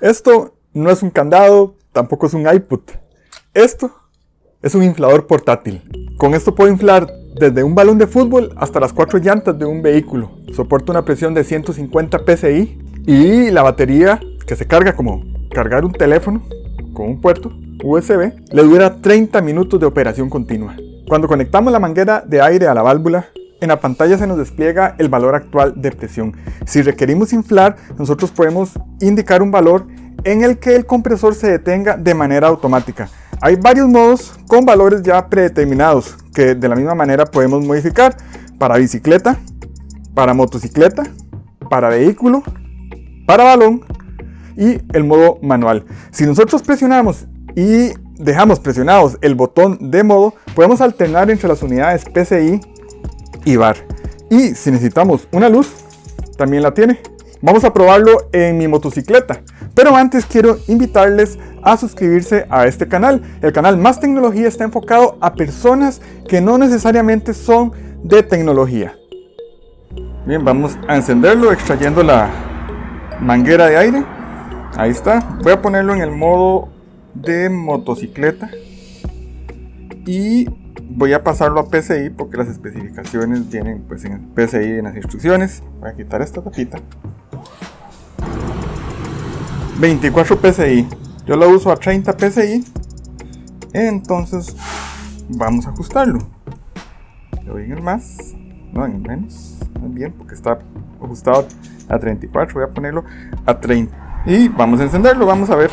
Esto no es un candado, tampoco es un iPod. Esto es un inflador portátil. Con esto puedo inflar desde un balón de fútbol hasta las cuatro llantas de un vehículo. Soporta una presión de 150 psi y la batería que se carga como cargar un teléfono con un puerto USB le dura 30 minutos de operación continua. Cuando conectamos la manguera de aire a la válvula, en la pantalla se nos despliega el valor actual de presión. Si requerimos inflar, nosotros podemos indicar un valor en el que el compresor se detenga de manera automática. Hay varios modos con valores ya predeterminados que de la misma manera podemos modificar para bicicleta, para motocicleta, para vehículo, para balón y el modo manual. Si nosotros presionamos y dejamos presionados el botón de modo, podemos alternar entre las unidades PCI y bar. Y si necesitamos una luz, también la tiene. Vamos a probarlo en mi motocicleta. Pero antes quiero invitarles a suscribirse a este canal. El canal Más Tecnología está enfocado a personas que no necesariamente son de tecnología. Bien, vamos a encenderlo extrayendo la manguera de aire. Ahí está. Voy a ponerlo en el modo de motocicleta. Y voy a pasarlo a PCI porque las especificaciones vienen pues en PCI en las instrucciones. Voy a quitar esta tapita. 24 PCI. Yo lo uso a 30 PCI. Entonces vamos a ajustarlo. Le doy en más, no en el menos. bien porque está ajustado a 34. Voy a ponerlo a 30. Y vamos a encenderlo. Vamos a ver.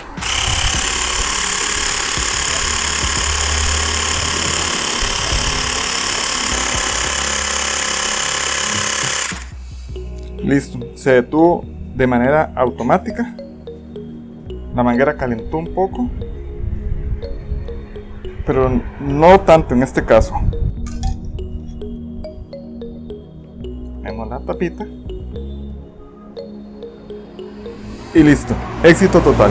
Listo, se detuvo de manera automática. La manguera calentó un poco, pero no tanto en este caso. Ponemos la tapita. Y listo, éxito total.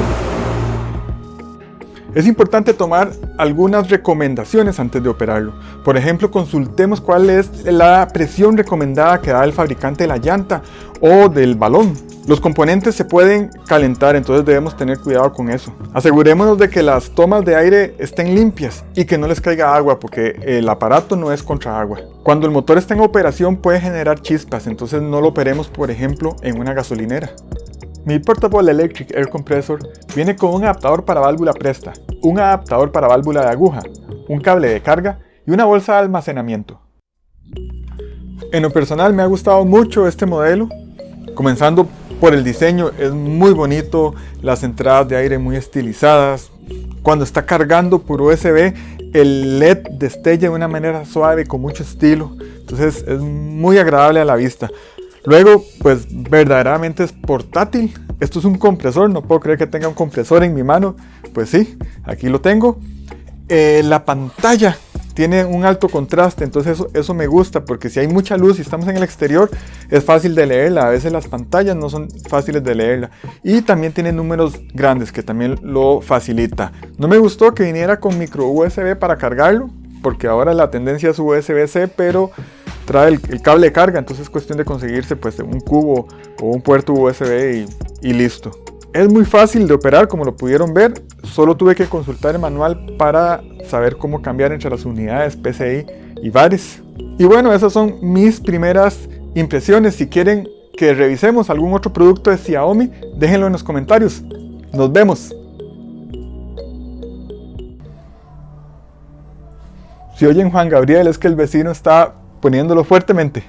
Es importante tomar algunas recomendaciones antes de operarlo. Por ejemplo, consultemos cuál es la presión recomendada que da el fabricante de la llanta o del balón. Los componentes se pueden calentar, entonces debemos tener cuidado con eso. Asegurémonos de que las tomas de aire estén limpias y que no les caiga agua porque el aparato no es contra agua. Cuando el motor está en operación puede generar chispas, entonces no lo operemos por ejemplo en una gasolinera. Mi Portable Electric Air Compressor viene con un adaptador para válvula presta, un adaptador para válvula de aguja, un cable de carga y una bolsa de almacenamiento. En lo personal me ha gustado mucho este modelo, comenzando por el diseño, es muy bonito, las entradas de aire muy estilizadas, cuando está cargando por USB el LED destella de una manera suave con mucho estilo, entonces es muy agradable a la vista. Luego, pues verdaderamente es portátil. Esto es un compresor, no puedo creer que tenga un compresor en mi mano. Pues sí, aquí lo tengo. Eh, la pantalla tiene un alto contraste, entonces eso, eso, me gusta porque si hay mucha luz y estamos en el exterior es fácil de leerla, a veces las pantallas no son fáciles de leerla y también tiene números grandes que también lo facilita. No me gustó que viniera con micro USB para cargarlo porque ahora la tendencia es USB-C pero trae el, cable de carga, entonces es cuestión de conseguirse pues un cubo o un puerto USB y, listo. Es muy fácil de operar como lo pudieron ver, solo tuve que consultar el manual para saber cómo cambiar entre las unidades PCI y VARIS. Y bueno, esas son mis primeras impresiones. Si quieren que revisemos algún otro producto de Xiaomi, déjenlo en los comentarios. Nos vemos. Si oyen Juan Gabriel es que el vecino está poniéndolo fuertemente.